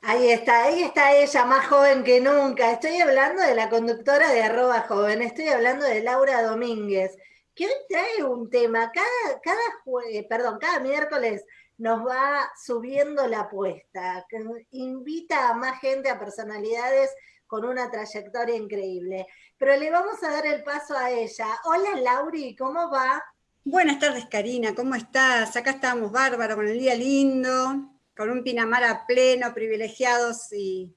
Ahí está, ahí está ella, más joven que nunca. Estoy hablando de la conductora de arroba joven, estoy hablando de Laura Domínguez, que hoy trae un tema, cada, cada, perdón, cada miércoles nos va subiendo la apuesta, invita a más gente, a personalidades con una trayectoria increíble. Pero le vamos a dar el paso a ella. Hola Lauri, ¿cómo va? Buenas tardes Karina, ¿cómo estás? Acá estamos bárbaro, con el día lindo, con un Pinamar a pleno, privilegiados y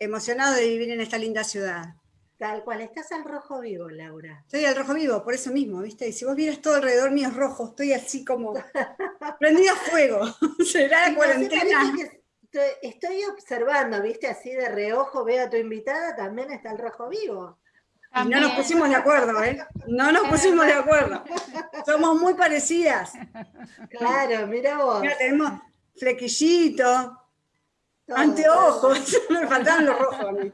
emocionados de vivir en esta linda ciudad. Tal cual, estás al rojo vivo, Laura. Estoy al rojo vivo, por eso mismo, ¿viste? Y si vos vieras todo alrededor mío es rojo, estoy así como prendida a fuego. Será la cuarentena. estoy, observando, ¿viste? Así de reojo veo a tu invitada, también está el rojo vivo. Y no nos pusimos de acuerdo, ¿eh? No nos pusimos de acuerdo. Somos muy parecidas. Claro, mira vos. Mira, tenemos flequillito, anteojos, me faltaban los rojos a mí.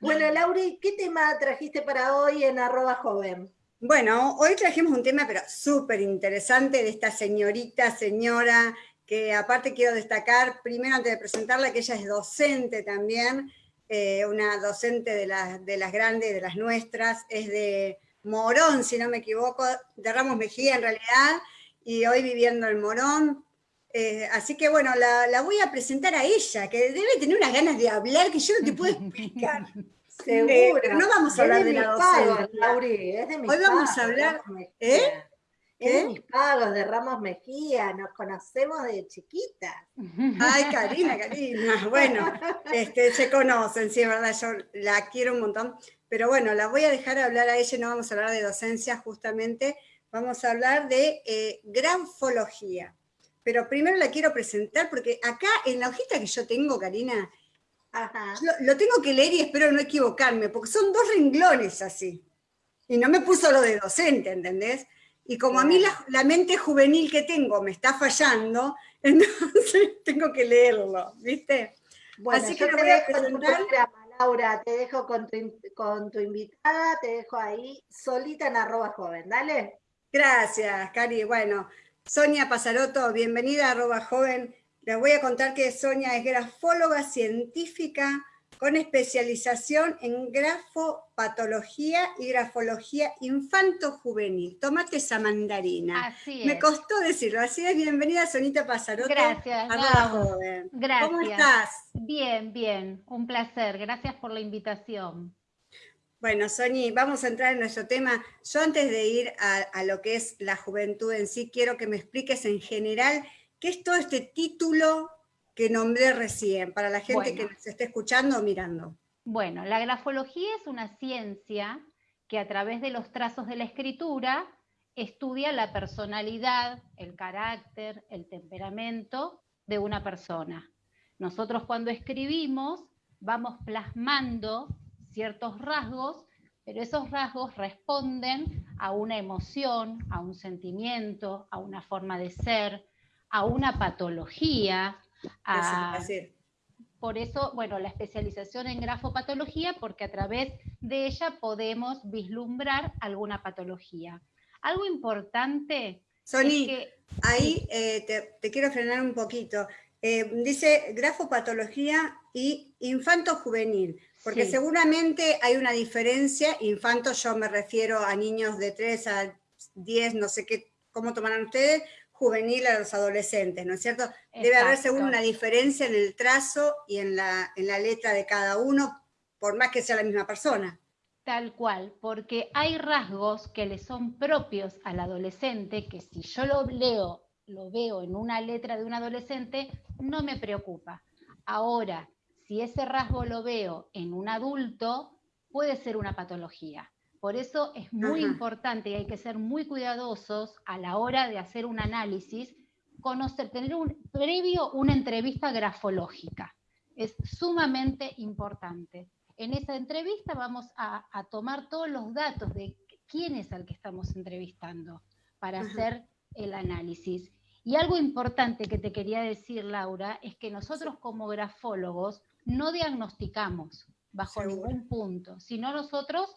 bueno, Lauri, ¿qué tema trajiste para hoy en arroba joven? Bueno, hoy trajimos un tema pero súper interesante de esta señorita, señora, que aparte quiero destacar, primero antes de presentarla, que ella es docente también, eh, una docente de, de las grandes, de las nuestras, es de Morón, si no me equivoco, de Ramos Mejía en realidad, y hoy viviendo en Morón, eh, así que bueno, la, voy a presentar a ella, que debe tener unas ganas de hablar que yo no te puedo explicar. Seguro. Eh, no vamos a hablar de, la docencia. Hoy vamos a hablar... ¿Eh? De mis pagos de Ramos Mejía, nos conocemos de chiquita. Ay, Karina, Karina. Bueno, este, se conocen, sí, es verdad, yo la quiero un montón. Pero bueno, la voy a dejar hablar a ella, no vamos a hablar de docencia justamente, vamos a hablar de eh, granfología pero primero la quiero presentar porque acá en la hojita que yo tengo, Karina, Lo, tengo que leer y espero no equivocarme, porque son dos renglones así. Y no me puso lo de docente, ¿entendés? Y como a mí la, mente juvenil que tengo me está fallando, entonces tengo que leerlo, ¿viste? Bueno, así que lo voy a presentar. Laura, te dejo con tu, con tu invitada, te dejo ahí solita en arroba joven, dale. Gracias, Cari. Bueno, Sonia Pasaroto, bienvenida a arroba joven. Les voy a contar que Sonia es grafóloga científica con especialización en grafopatología y grafología infanto-juvenil. Tomate esa mandarina. Así es. Me costó decirlo. Así es, bienvenida Sonita Pasaroto. Gracias. A Joven. Gracias. ¿Cómo estás? Bien, bien. Un placer. Gracias por la invitación. Bueno, Soñi, vamos a entrar en nuestro tema. Yo antes de ir a, lo que es la juventud en sí, quiero que me expliques en general qué es todo este título que nombré recién, para la gente que nos esté escuchando o mirando. Bueno, la grafología es una ciencia que a través de los trazos de la escritura estudia la personalidad, el carácter, el temperamento de una persona. Nosotros cuando escribimos vamos plasmando ciertos rasgos, pero esos rasgos responden a una emoción, a un sentimiento, a una forma de ser, a una patología. Por eso, bueno, la especialización en grafopatología, porque a través de ella podemos vislumbrar alguna patología. Algo importante. Sony, que, ahí eh, te, quiero frenar un poquito. Eh, dice grafopatología y infanto juvenil. Porque seguramente hay una diferencia, infantos yo me refiero a niños de 3 a 10, no sé qué, cómo tomarán ustedes, juvenil a los adolescentes, ¿no es cierto? Debe haber según una diferencia en el trazo y en la, en la letra de cada uno, por más que sea la misma persona. Tal cual, porque hay rasgos que le son propios al adolescente que si yo lo leo, lo veo en una letra de un adolescente, no me preocupa. Ahora, si ese rasgo lo veo en un adulto, puede ser una patología. Por eso es muy importante y hay que ser muy cuidadosos a la hora de hacer un análisis, conocer, tener un, previo una entrevista grafológica. Es sumamente importante. En esa entrevista vamos a, tomar todos los datos de quién es al que estamos entrevistando para hacer el análisis. Y algo importante que te quería decir, Laura, es que nosotros como grafólogos no diagnosticamos bajo ningún punto, sino nosotros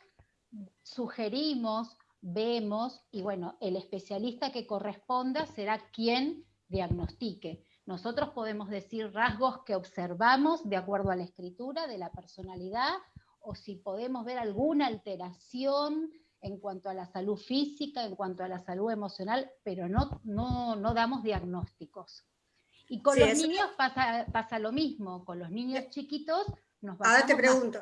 sugerimos, vemos y bueno, el especialista que corresponda será quien diagnostique. Nosotros podemos decir rasgos que observamos de acuerdo a la escritura de la personalidad o si podemos ver alguna alteración en cuanto a la salud física, en cuanto a la salud emocional, pero no, no, damos diagnósticos. Y con los niños pasa, pasa, lo mismo, con los niños chiquitos nos Ahora te pregunto,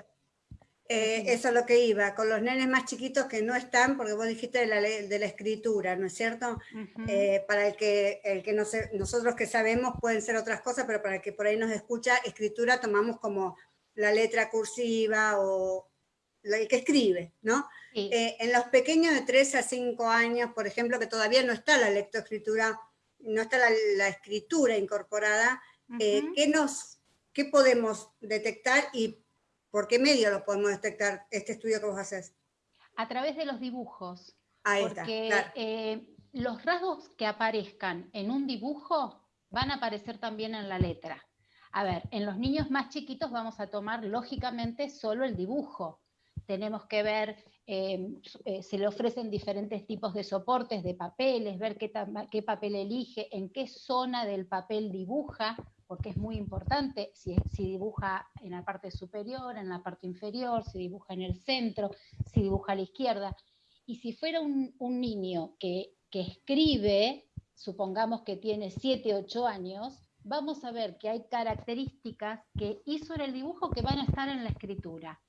eh, eso es lo que iba, con los nenes más chiquitos que no están, porque vos dijiste de la, de la escritura, ¿no es cierto? Eh, para el que, el que no nosotros que sabemos pueden ser otras cosas, pero para el que por ahí nos escucha, escritura tomamos como la letra cursiva o el que escribe, ¿no? Eh, en los pequeños de 3 a 5 años, por ejemplo, que todavía no está la lectoescritura, no está la, escritura incorporada, ¿qué, nos, ¿qué podemos detectar y ¿Por qué medio lo podemos detectar este estudio que vos haces? A través de los dibujos. Ahí porque eh, los rasgos que aparezcan en un dibujo van a aparecer también en la letra. A ver, en los niños más chiquitos vamos a tomar lógicamente solo el dibujo. Tenemos que ver, eh, eh, se le ofrecen diferentes tipos de soportes, de papeles, ver qué, qué papel elige, en qué zona del papel dibuja, porque es muy importante si, dibuja en la parte superior, en la parte inferior, si dibuja en el centro, si dibuja a la izquierda. Y si fuera un, niño que, escribe, supongamos que tiene 7, 8 años, vamos a ver que hay características que hizo en el dibujo que van a estar en la escritura.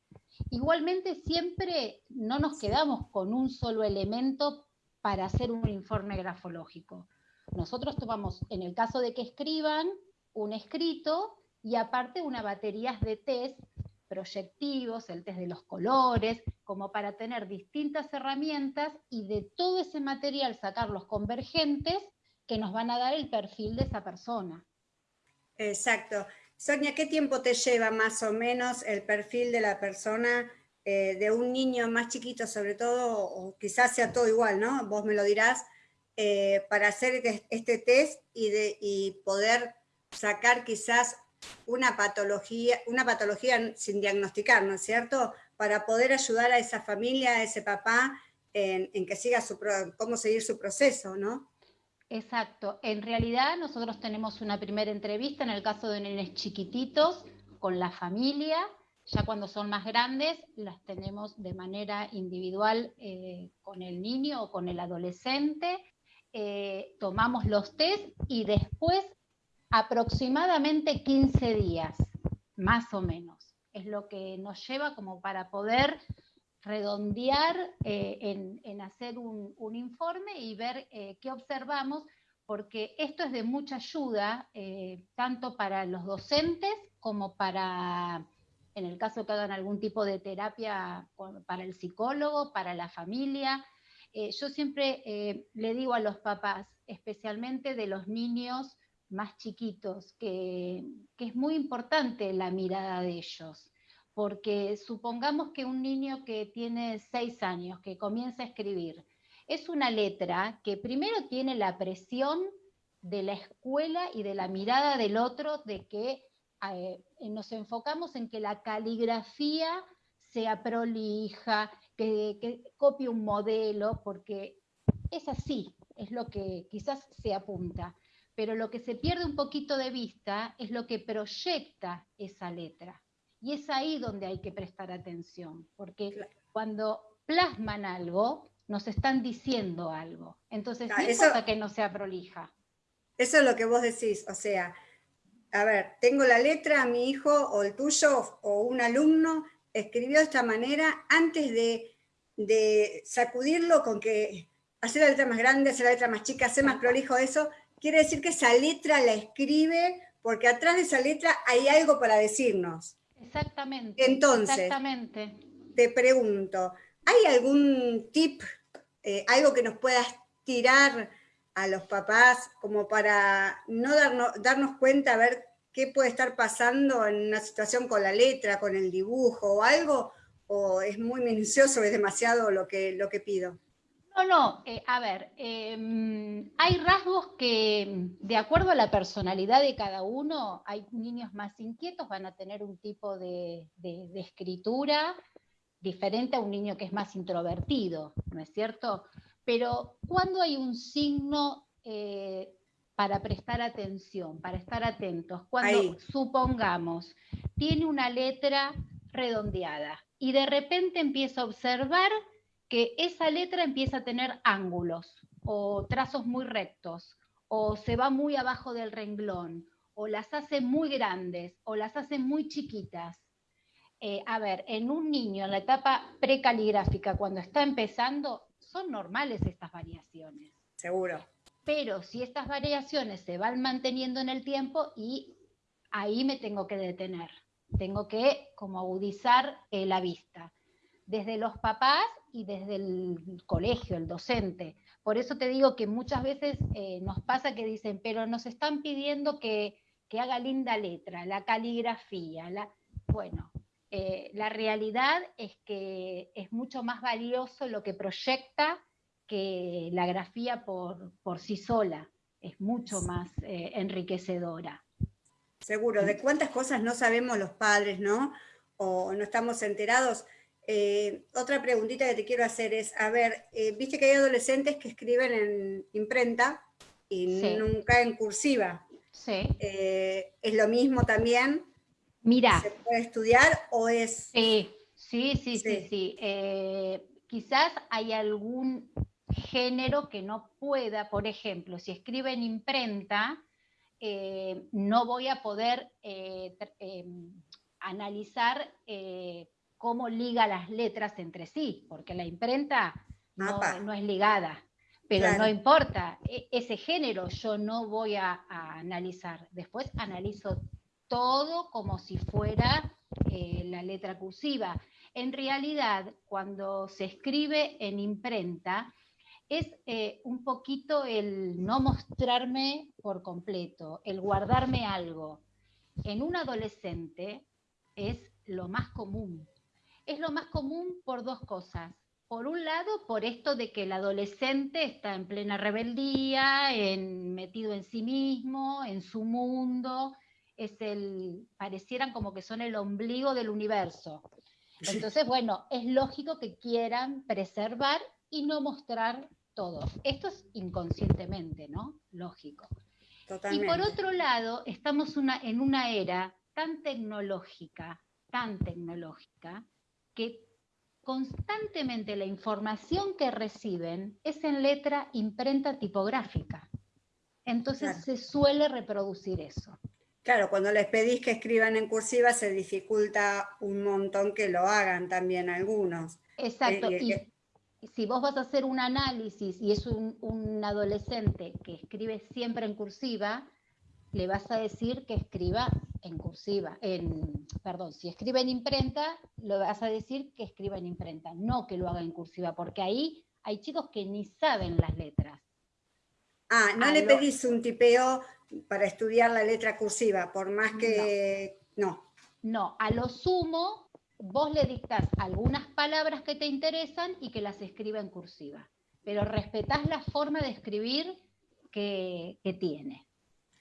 Igualmente siempre no nos quedamos con un solo elemento para hacer un informe grafológico. Nosotros tomamos, en el caso de que escriban, un escrito y aparte una batería de test proyectivos, el test de los colores, como para tener distintas herramientas y de todo ese material sacar los convergentes que nos van a dar el perfil de esa persona. Exacto. Sonia, ¿qué tiempo te lleva más o menos el perfil de la persona, eh, de un niño más chiquito sobre todo, o quizás sea todo igual, ¿no? Vos me lo dirás, eh, para hacer este, este test y, de, y poder sacar quizás una patología, una patología sin diagnosticar, ¿no es cierto? Para poder ayudar a esa familia, a ese papá, en, que siga su, cómo seguir su proceso, ¿no? Exacto. En realidad nosotros tenemos una primera entrevista en el caso de nenes chiquititos con la familia. Ya cuando son más grandes las tenemos de manera individual eh, con el niño o con el adolescente. Eh, tomamos los test y después aproximadamente 15 días, más o menos. Es lo que nos lleva como para poder redondear eh, en, hacer un, informe y ver eh, qué observamos, porque esto es de mucha ayuda, eh, tanto para los docentes como para, en el caso que hagan algún tipo de terapia para el psicólogo, para la familia. yo siempre le digo a los papás, especialmente de los niños más chiquitos, que, es muy importante la mirada de ellos, porque supongamos que un niño que tiene seis años, que comienza a escribir, es una letra que primero tiene la presión de la escuela y de la mirada del otro, de que eh, nos enfocamos en que la caligrafía sea prolija, que, que copie un modelo, porque es así, es lo que quizás se apunta pero lo que se pierde un poquito de vista es lo que proyecta esa letra. Y es ahí donde hay que prestar atención, porque cuando plasman algo, nos están diciendo algo. Entonces, no importa que no sea prolija. Eso es lo que vos decís, o sea, a ver, tengo la letra, mi hijo o el tuyo o un alumno escribió de esta manera antes de, de sacudirlo con que hacer la letra más grande, hacer la letra más chica, hacer más prolijo eso, quiere decir que esa letra la escribe porque atrás de esa letra hay algo para decirnos. Exactamente. Entonces, exactamente. te pregunto, ¿hay algún tip, eh, algo que nos puedas tirar a los papás como para no darnos, darnos cuenta a ver qué puede estar pasando en una situación con la letra, con el dibujo o algo? ¿O es muy minucioso, es demasiado lo que, lo que pido? No, no, eh, a ver, em, hay rasgos que, de acuerdo a la personalidad de cada uno, hay niños más inquietos, van a tener un tipo de, escritura diferente a un niño que es más introvertido, ¿no es cierto? Pero cuando hay un signo eh, para prestar atención, para estar atentos, cuando supongamos tiene una letra redondeada y de repente empieza a observar que esa letra empieza a tener ángulos o trazos muy rectos o se va muy abajo del renglón o las hace muy grandes o las hace muy chiquitas. Eh, a ver, en un niño en la etapa precaligráfica, cuando está empezando, son normales estas variaciones. Seguro. Pero si estas variaciones se van manteniendo en el tiempo y ahí me tengo que detener, tengo que como agudizar eh, la vista, desde los papás y desde el colegio, el docente. Por eso te digo que muchas veces eh, nos pasa que dicen, pero nos están pidiendo que, haga linda letra, la caligrafía. La... Bueno, eh, la realidad es que es mucho más valioso lo que proyecta que la grafía por, por sí sola. Es mucho más eh, enriquecedora. Seguro, de cuántas cosas no sabemos los padres, ¿no? O no estamos enterados. Eh, otra preguntita que te quiero hacer es, a ver, eh, viste que hay adolescentes que escriben en imprenta y nunca en cursiva. Sí. ¿Es lo mismo también? Mira. ¿Se puede estudiar o es...? Sí, sí, sí, sí, sí. quizás hay algún género que no pueda, por ejemplo, si escribe en imprenta, eh, no voy a poder eh, eh, analizar cómo liga las letras entre sí, porque la imprenta no, es ligada. Pero no importa, e, ese género yo no voy a, a analizar. Después analizo todo como si fuera la letra cursiva. En realidad, cuando se escribe en imprenta, es eh, un poquito el no mostrarme por completo, el guardarme algo. En un adolescente es lo más común. Es lo más común por dos cosas. Por un lado, por esto de que el adolescente está en plena rebeldía, en, metido en sí mismo, en su mundo, es el, parecieran como que son el ombligo del universo. Entonces, bueno, es lógico que quieran preservar y no mostrar todo. Esto es inconscientemente, ¿no? Lógico. Y por otro lado, estamos en una era tan tecnológica, tan tecnológica, que constantemente la información que reciben es en letra imprenta tipográfica. Entonces se suele reproducir eso. Claro, cuando les pedís que escriban en cursiva se dificulta un montón que lo hagan también algunos. Exacto, eh, si vos vas a hacer un análisis y es un, adolescente que escribe siempre en cursiva, le vas a decir que escriba en cursiva, en, perdón, si escribe en imprenta, le vas a decir que escriba en imprenta, no que lo haga en cursiva, porque ahí hay chicos que ni saben las letras. Ah, no le pedís un tipeo para estudiar la letra cursiva, por más que... no. No, a lo sumo vos le dictás algunas palabras que te interesan y que las escriba en cursiva, pero respetás la forma de escribir que, tiene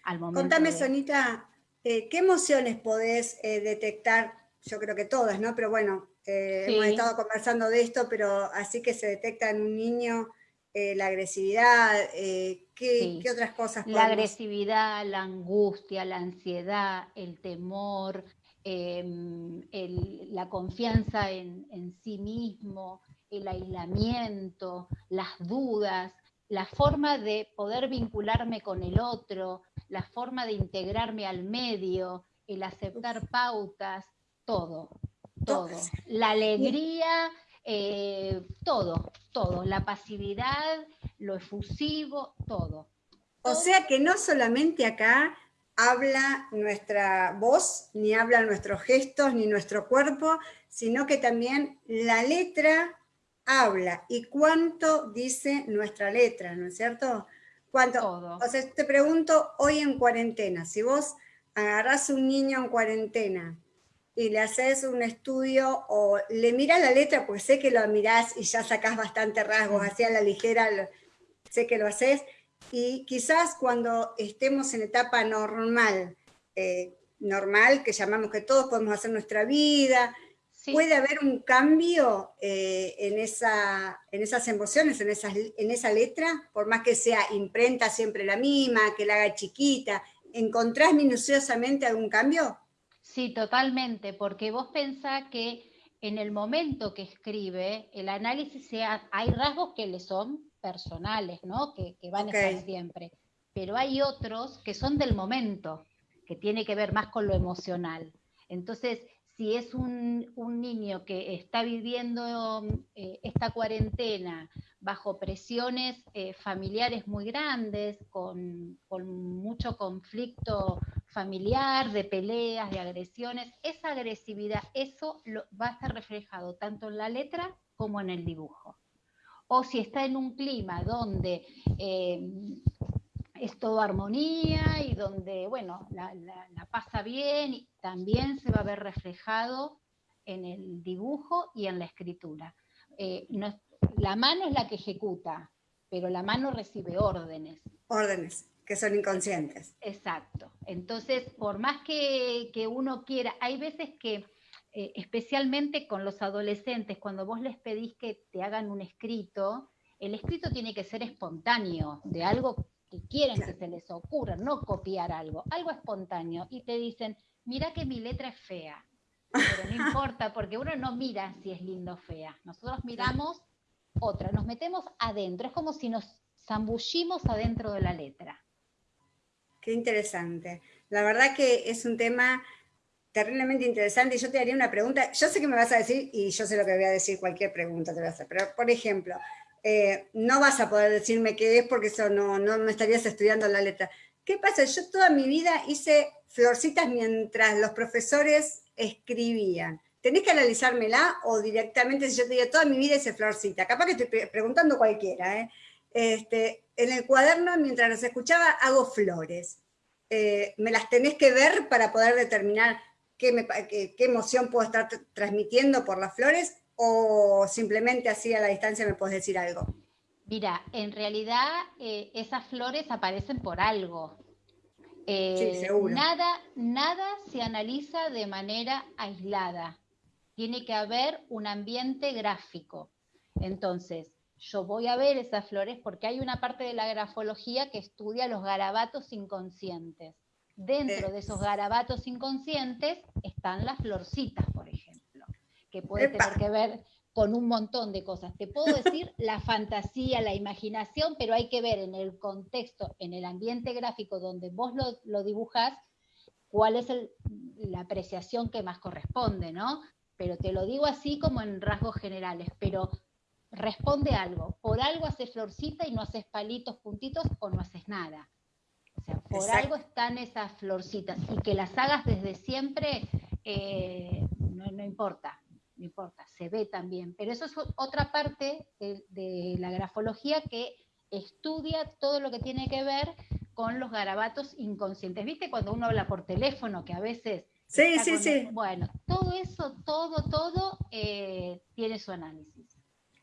al momento. Contame, Sonita, eh, ¿qué emociones podés eh, detectar? Yo creo que todas, ¿no? Pero bueno, eh, hemos estado conversando de esto, pero así que se detecta en un niño la agresividad, ¿qué, otras cosas? La agresividad, la angustia, la ansiedad, el temor, Em, la confianza en, sí mismo, el aislamiento, las dudas, la forma de poder vincularme con el otro, la forma de integrarme al medio, el aceptar pautas, todo, todo. La alegría, eh, todo, todo. La pasividad, lo efusivo, todo. O sea que no solamente acá habla nuestra voz, ni habla nuestros gestos, ni nuestro cuerpo, sino que también la letra habla. ¿Y cuánto dice nuestra letra, no es cierto? ¿Cuánto? O sea, te pregunto, hoy en cuarentena, si vos agarrás un niño en cuarentena y le haces un estudio o le mirás la letra, porque sé que lo mirás y ya sacás bastante rasgos, así a la ligera, sé que lo haces, y quizás cuando estemos en etapa normal, eh, normal, que llamamos que todos podemos hacer nuestra vida, ¿Puede haber un cambio eh, en, esa, en esas emociones, en, en esa letra? Por más que sea imprenta siempre la misma, que la haga chiquita, ¿encontrás minuciosamente algún cambio? Sí, totalmente, porque vos pensás que en el momento que escribe, el análisis sea, hay rasgos que le son personales, ¿no? Que, van a estar siempre, pero hay otros que son del momento, que tiene que ver más con lo emocional. Entonces, si es un, niño que está viviendo eh, esta cuarentena bajo presiones eh, familiares muy grandes, con, mucho conflicto familiar, de peleas, de agresiones, esa agresividad, eso lo, va a estar reflejado tanto en la letra como en el dibujo. O si está en un clima donde eh, es todo armonía y donde, bueno, la, pasa bien, y también se va a ver reflejado en el dibujo y en la escritura. Eh, la mano es la que ejecuta, pero la mano recibe órdenes. Órdenes, que son inconscientes. Exacto. Entonces, por más que, uno quiera, hay veces que, eh, especialmente con los adolescentes, cuando vos les pedís que te hagan un escrito, el escrito tiene que ser espontáneo, de algo que quieren que se les ocurra, no copiar algo, algo espontáneo, y te dicen, mira que mi letra es fea, pero no importa, porque uno no mira si es lindo o fea, nosotros miramos otra, nos metemos adentro, es como si nos zambullimos adentro de la letra. Qué interesante. La verdad que es un tema terriblemente interesante. y Yo te haría una pregunta. Yo sé que me vas a decir, y yo sé lo que voy a decir, cualquier pregunta te voy a hacer. Pero, por ejemplo, eh, no vas a poder decirme qué es porque eso no, no me estarías estudiando la letra. ¿Qué pasa? Yo toda mi vida hice florcitas mientras los profesores escribían. ¿Tenés que analizármela o directamente si yo te digo toda mi vida hice florcita? Capaz que estoy preguntando cualquiera. ¿eh? Este, en el cuaderno, mientras los escuchaba, hago flores. Eh, me las tenés que ver para poder determinar qué emoción puedo estar transmitiendo por las flores o simplemente así a la distancia me puedes decir algo? Mira, en realidad eh, esas flores aparecen por algo. Eh, nada, nada se analiza de manera aislada. Tiene que haber un ambiente gráfico. Entonces, yo voy a ver esas flores porque hay una parte de la grafología que estudia los garabatos inconscientes. Dentro de esos garabatos inconscientes están las florcitas, por ejemplo que puede tener que ver con un montón de cosas. Te puedo decir la fantasía, la imaginación, pero hay que ver en el contexto, en el ambiente gráfico donde vos lo, lo dibujás, cuál es la apreciación que más corresponde, ¿no? Pero te lo digo así como en rasgos generales, pero responde algo. Por algo haces florcita y no haces palitos, puntitos o no haces nada. O sea, por algo están esas florcitas y que las hagas desde siempre eh, no importa no importa, se ve también. Pero eso es otra parte de, la grafología que estudia todo lo que tiene que ver con los garabatos inconscientes. ¿Viste cuando uno habla por teléfono que a veces... Sí, sí, sí. Bueno, todo eso, todo, todo eh, tiene su análisis.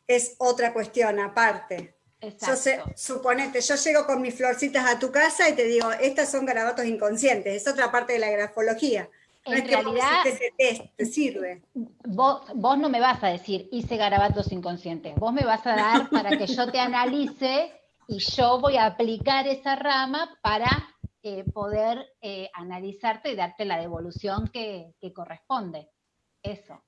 Es otra cuestión aparte. Exacto. Yo sé, suponete, yo llego con mis florcitas a tu casa y te digo, estas son garabatos inconscientes, es otra parte de la grafología en realidad, te sirve. Vos, vos no me vas a decir, hice garabatos inconscientes. Vos me vas a dar para que yo te analice y yo voy a aplicar esa rama para eh, poder eh, analizarte y darte la devolución que, corresponde. Eso.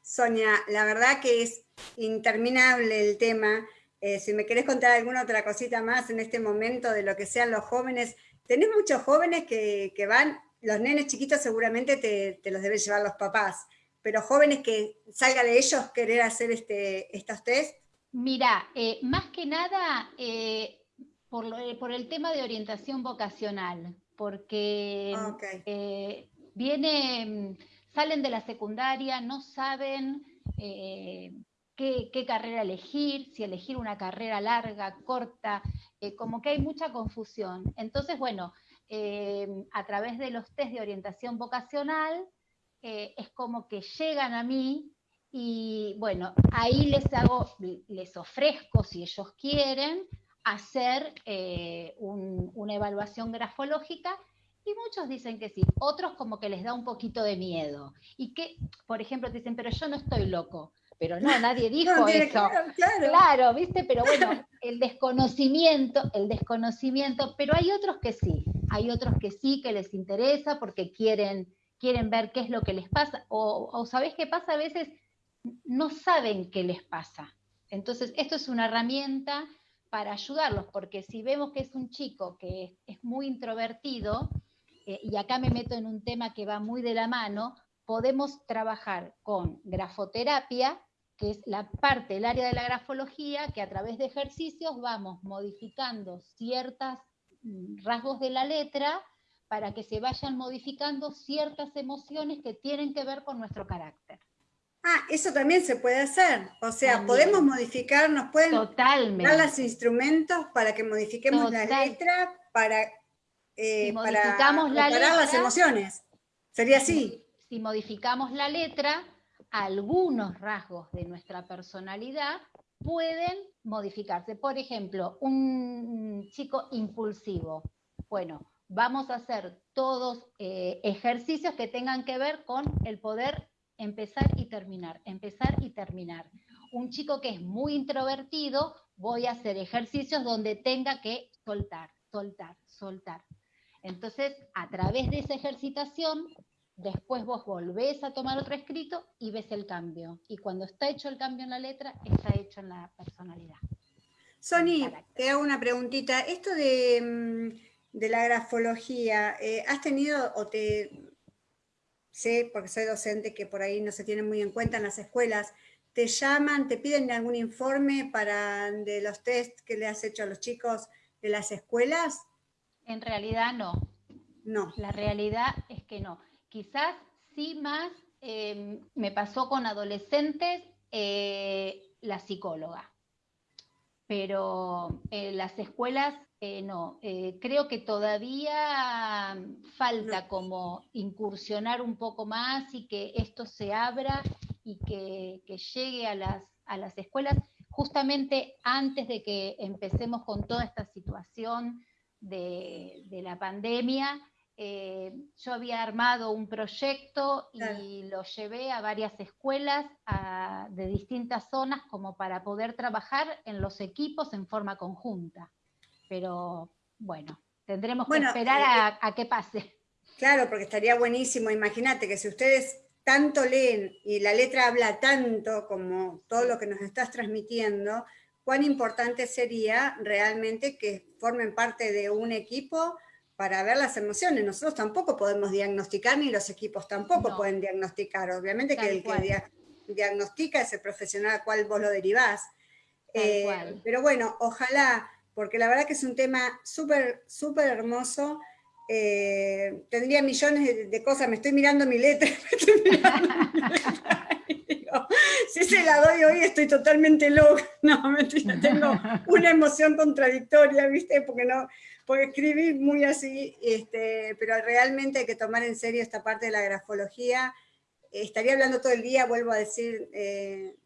Sonia, la verdad que es interminable el tema. Eh, si me querés contar alguna otra cosita más en este momento de lo que sean los jóvenes, tenés muchos jóvenes que, que van los nenes chiquitos seguramente te, los deben llevar los papás, pero jóvenes que salga de ellos querer hacer este, estos test. Mira, eh, más que nada eh, por, el tema de orientación vocacional, porque ah, eh, viene, salen de la secundaria, no saben qué, qué, carrera elegir, si elegir una carrera larga, corta, como que hay mucha confusión. Entonces, bueno, eh, a través de los test de orientación vocacional, eh, es como que llegan a mí y bueno, ahí les hago, les ofrezco, si ellos quieren, hacer eh, una evaluación grafológica Y muchos dicen que sí, otros como que les da un poquito de miedo. Y que, por ejemplo, te dicen, pero yo no estoy loco. Pero no, nadie dijo eso. Claro, claro. ¿viste? Pero bueno, el desconocimiento, el desconocimiento, pero hay otros que sí, hay otros que sí, que les interesa porque quieren, quieren ver qué es lo que les pasa. O, o ¿sabés qué pasa? A veces no saben qué les pasa. Entonces, esto es una herramienta para ayudarlos, porque si vemos que es un chico que es, muy introvertido, eh, y acá me meto en un tema que va muy de la mano, podemos trabajar con grafoterapia, que es la parte, el área de la grafología, que a través de ejercicios vamos modificando ciertos mm, rasgos de la letra para que se vayan modificando ciertas emociones que tienen que ver con nuestro carácter. Ah, eso también se puede hacer. O sea, podemos modificar, nos pueden dar los instrumentos para que modifiquemos la letra, para, eh, modificamos la letra, las emociones. Sería así. Si modificamos la letra, algunos rasgos de nuestra personalidad pueden modificarse. Por ejemplo, un chico impulsivo. Bueno, vamos a hacer todos eh, ejercicios que tengan que ver con el poder empezar y terminar, empezar y terminar. Un chico que es muy introvertido, voy a hacer ejercicios donde tenga que soltar, soltar, soltar. Entonces, a través de esa ejercitación, después vos volvés a tomar otro escrito y ves el cambio. Y cuando está hecho el cambio en la letra, está hecho en la personalidad. Sony, te hago una preguntita. Esto de, mm, la grafología, eh, ¿has tenido o te sé, porque soy docente, que por ahí no se tiene muy en cuenta en las escuelas, te llaman, te piden algún informe para de los test que le has hecho a los chicos de las escuelas? En realidad no. No. La realidad es que no. Quizás sí más em, me pasó con adolescentes eh, la psicóloga, pero en las escuelas eh, no, eh, creo que todavía falta como incursionar un poco más y que esto se abra y que, llegue a las, a las escuelas. Justamente antes de que empecemos con toda esta situación de, la pandemia. Eh, yo había armado un proyecto y lo llevé a varias escuelas de distintas zonas como para poder trabajar en los equipos en forma conjunta. Pero bueno, tendremos que esperar eh, a, que pase. Claro, porque estaría buenísimo, imagínate que si ustedes tanto leen y la letra habla tanto como todo lo que nos estás transmitiendo, cuán importante sería realmente que formen parte de un equipo para ver las emociones. Nosotros tampoco podemos diagnosticar, ni los equipos tampoco pueden diagnosticar. Obviamente que el que diagnostica es el profesional al cual vos lo derivás. Eh, pero bueno, ojalá porque la verdad que es un tema súper, súper hermoso. Eh, tendría millones de, cosas, me estoy mirando mi letra, si se la doy hoy estoy totalmente loca, no, mentira, tengo una emoción contradictoria, ¿viste? Porque no, porque escribí muy así, este, pero realmente hay que tomar en serio esta parte de la grafología. estaría hablando todo el día, vuelvo a decir, eh,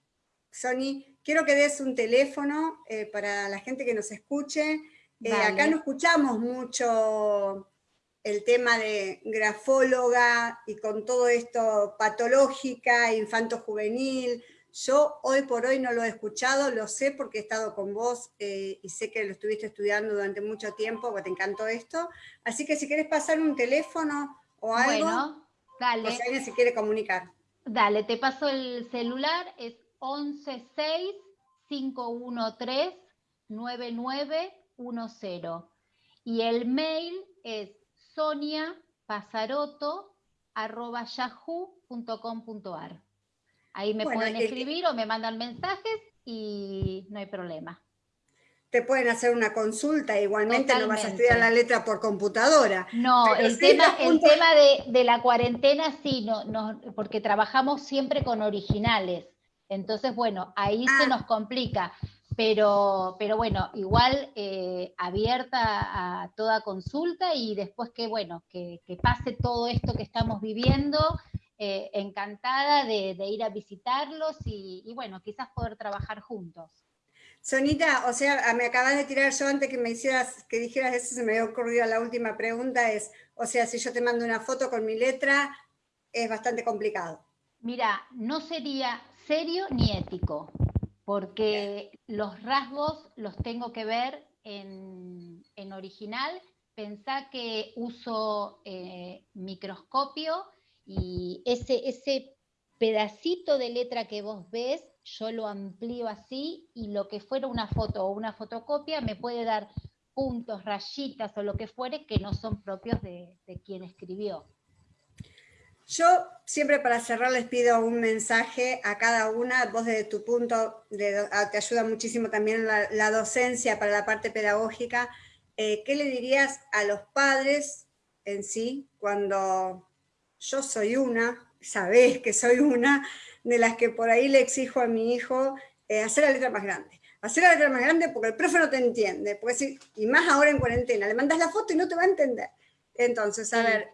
Sony, quiero que des un teléfono eh, para la gente que nos escuche. Eh, acá no escuchamos mucho el tema de grafóloga y con todo esto patológica, infanto-juvenil. Yo hoy por hoy no lo he escuchado, lo sé porque he estado con vos eh, y sé que lo estuviste estudiando durante mucho tiempo, porque te encantó esto. Así que si quieres pasar un teléfono o algo, bueno, dale. si alguien se quiere comunicar. Dale, te paso el celular, es 116 513 9910 y el mail es soniapasaroto.yahoo.com.ar. Ahí me pueden escribir o me mandan mensajes y no hay problema. Te pueden hacer una consulta, igualmente no vas a estudiar la letra por computadora. No, el tema, el tema de, la cuarentena sí, no, no, porque trabajamos siempre con originales. Entonces, bueno, ahí se ah. nos complica. Pero, pero bueno, igual eh, abierta a toda consulta y después que, bueno, que, pase todo esto que estamos viviendo, eh, encantada de, ir a visitarlos y, bueno, quizás poder trabajar juntos. Sonita, o sea, me acabas de tirar yo antes que me hicieras, que dijeras eso, se me había ocurrido la última pregunta, es, o sea, si yo te mando una foto con mi letra, es bastante complicado. Mira, no sería serio ni ético, porque los rasgos los tengo que ver en, original. Pensá que uso eh, microscopio y ese, ese pedacito de letra que vos ves, yo lo amplío así y lo que fuera una foto o una fotocopia me puede dar puntos, rayitas o lo que fuere que no son propios de quien escribió. Yo siempre para cerrar les pido un mensaje a cada una, vos desde tu punto, ah, te ayuda muchísimo también la, docencia para la parte pedagógica, eh, ¿qué le dirías a los padres en sí cuando yo soy una, sabés que soy una, de las que por ahí le exijo a mi hijo eh, hacer la letra más grande? Hacer la letra más grande porque el profe no te entiende, porque y más ahora en cuarentena, le mandas la foto y no te va a entender. Entonces, a ver,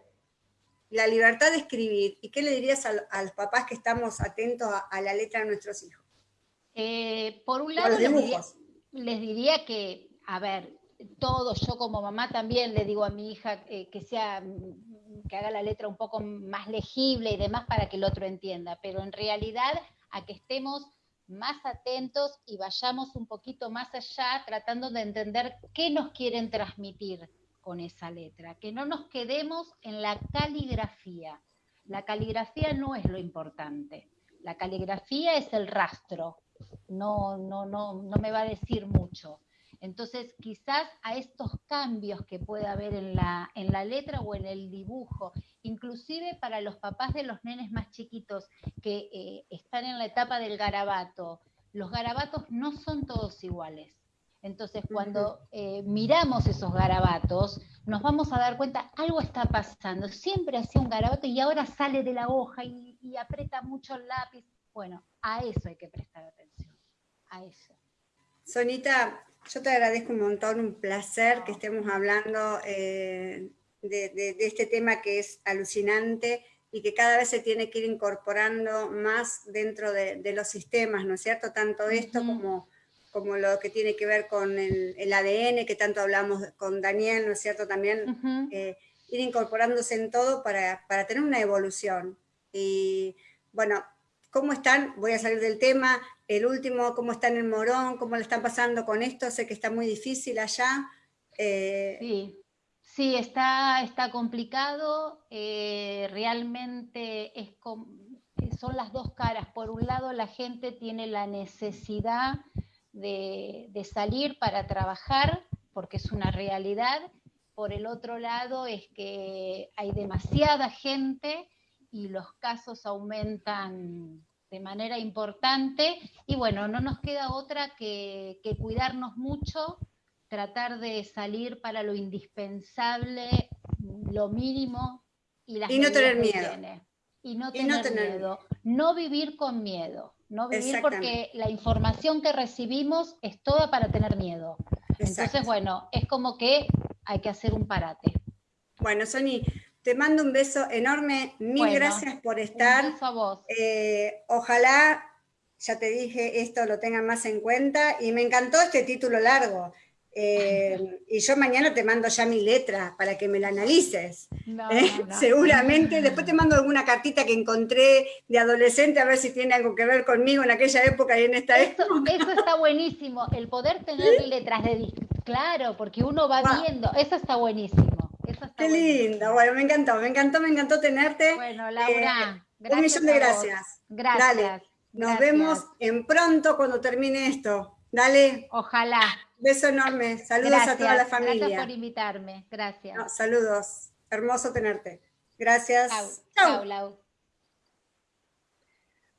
la libertad de escribir. ¿Y qué le dirías a, los papás que estamos atentos a, la letra de nuestros hijos? Eh, por un lado, les diría, que, a ver, todo, yo como mamá también le digo a mi hija eh, que sea que haga la letra un poco más legible y demás para que el otro entienda, pero en realidad a que estemos más atentos y vayamos un poquito más allá tratando de entender qué nos quieren transmitir con esa letra, que no nos quedemos en la caligrafía. La caligrafía no es lo importante, la caligrafía es el rastro, no, no, no, no me va a decir mucho. Entonces, quizás a estos cambios que puede haber en la, en la letra o en el dibujo, inclusive para los papás de los nenes más chiquitos que eh, están en la etapa del garabato, los garabatos no son todos iguales. Entonces, cuando eh, miramos esos garabatos, nos vamos a dar cuenta, algo está pasando. Siempre hacía un garabato y ahora sale de la hoja y, aprieta mucho el lápiz. Bueno, a eso hay que prestar atención, a eso. Sonita, yo te agradezco un montón, un placer que estemos hablando eh, de, este tema que es alucinante y que cada vez se tiene que ir incorporando más dentro de, los sistemas, ¿no es cierto? Tanto esto como como lo que tiene que ver con el, ADN, que tanto hablamos con Daniel, ¿no es cierto? También eh, ir incorporándose en todo para, tener una evolución. Y bueno, ¿cómo están? Voy a salir del tema. El último, ¿cómo están en Morón? ¿Cómo le están pasando con esto? Sé que está muy difícil allá. Eh, sí. Sí, está, está complicado, eh, realmente es son las dos caras. Por un lado, la gente tiene la necesidad de, salir para trabajar, porque es una realidad. Por el otro lado es que hay demasiada gente y los casos aumentan de manera importante y bueno, no nos queda otra que, cuidarnos mucho, tratar de salir para lo indispensable, lo mínimo y, y no tener miedo. Y no tener miedo. No vivir con miedo. No vivir porque la información que recibimos es toda para tener miedo. Entonces, bueno, es como que hay que hacer un parate. Bueno, Sony, te mando un beso enorme. Mil gracias por estar. Un a vos. Eh, ojalá, ya te dije, esto lo tengan más en cuenta. Y me encantó este título largo. Eh, y yo mañana te mando ya mi letra para que me la analices. ¿eh? Seguramente, después te mando alguna cartita que encontré de adolescente a ver si tiene algo que ver conmigo en aquella época y en esta eso, época. Eso está buenísimo, el poder tener letras de claro, porque uno va viendo, eso está buenísimo. Qué lindo, bueno, me encantó, me encantó, me encantó tenerte. Bueno, Laura, eh, un millón de gracias. Gracias. Dale, nos vemos en pronto cuando termine esto. Dale. Ojalá. Beso enorme. Saludos a toda la familia. Gracias por invitarme. Gracias. saludos. Hermoso tenerte. Gracias. Chau. Chau,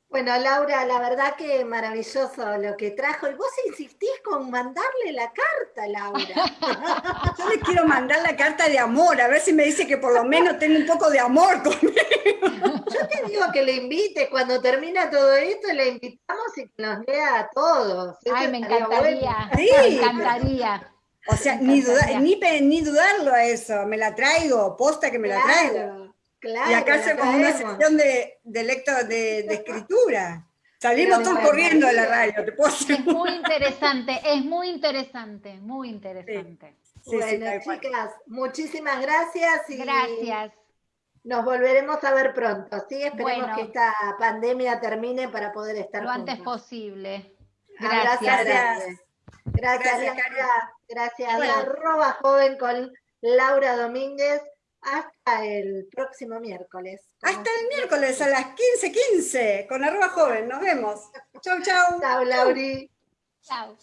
Bueno, Laura, la verdad que maravilloso lo que trajo. Y vos insistís con mandarle la carta, Laura. Yo le quiero mandar la carta de amor, a ver si me dice que por lo menos tenga un poco de amor conmigo. Yo te digo que le invite, cuando termina todo esto, le invitamos y que nos vea a todos. Ay, me encantaría. Me encantaría. O sea, ni, ni, dudarlo a eso, me la traigo, posta que me la traigo. Claro, y acá hacemos una sesión de, de, de, escritura. Salimos todos corriendo de la radio, te puedo Es muy interesante, es muy interesante, muy interesante. bueno, chicas, muchísimas gracias. Y gracias. Nos volveremos a ver pronto, ¿sí? Esperemos que esta pandemia termine para poder estar Lo antes posible. Gracias. Gracias, gracias, gracias. gracias. Arroba joven con Laura Domínguez. Hasta el próximo miércoles. Hasta el miércoles a las 15.15 con arroba joven. Nos vemos. Chau, chau. Chau, Lauri. Chau.